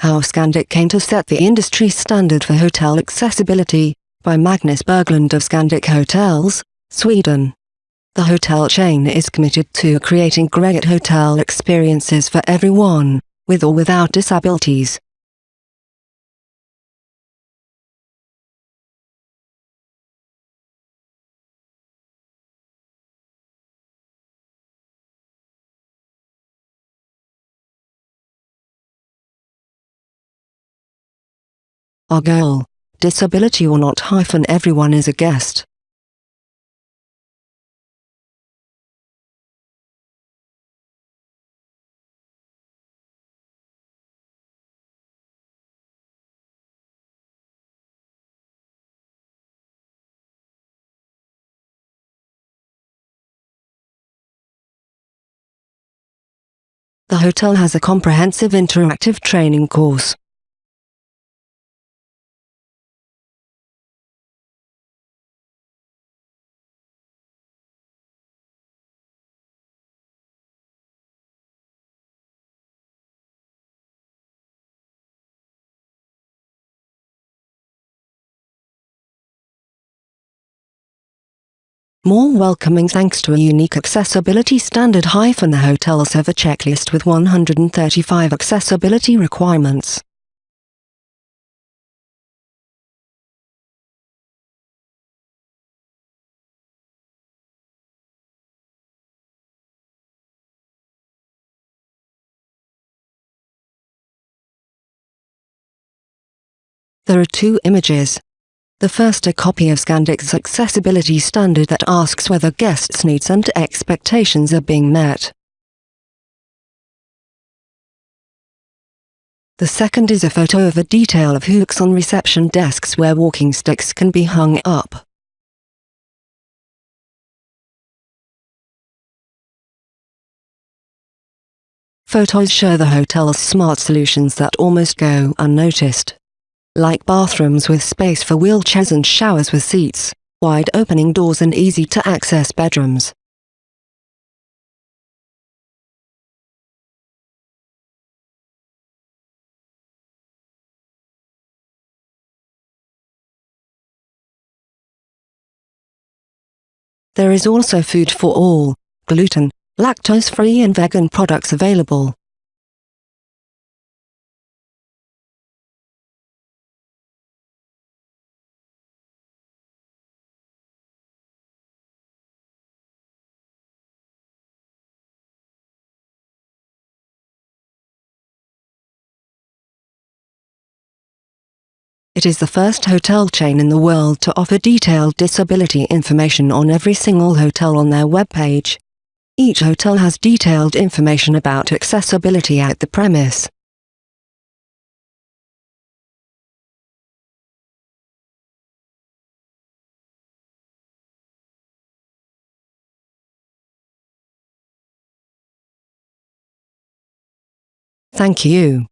How Scandic Came to Set the Industry Standard for Hotel Accessibility, by Magnus Berglund of Scandic Hotels, Sweden. The hotel chain is committed to creating great hotel experiences for everyone, with or without disabilities. Our goal, disability or not hyphen everyone is a guest. The hotel has a comprehensive interactive training course. More welcoming thanks to a unique accessibility standard hyphen the hotels have a checklist with 135 accessibility requirements. There are two images, the first a copy of Scandic's accessibility standard that asks whether guests' needs and expectations are being met. The second is a photo of a detail of hooks on reception desks where walking sticks can be hung up. Photos show the hotel's smart solutions that almost go unnoticed like bathrooms with space for wheelchairs and showers with seats, wide opening doors and easy-to-access bedrooms. There is also food for all, gluten, lactose-free and vegan products available. It is the first hotel chain in the world to offer detailed disability information on every single hotel on their webpage. Each hotel has detailed information about accessibility at the premise. Thank you.